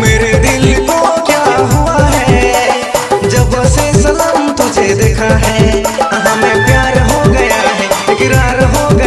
मेरे दिल को क्या हुआ है? जब से सलाम तुझे देखा है हाँ हमें प्यार हो गया है, इकरार हो गया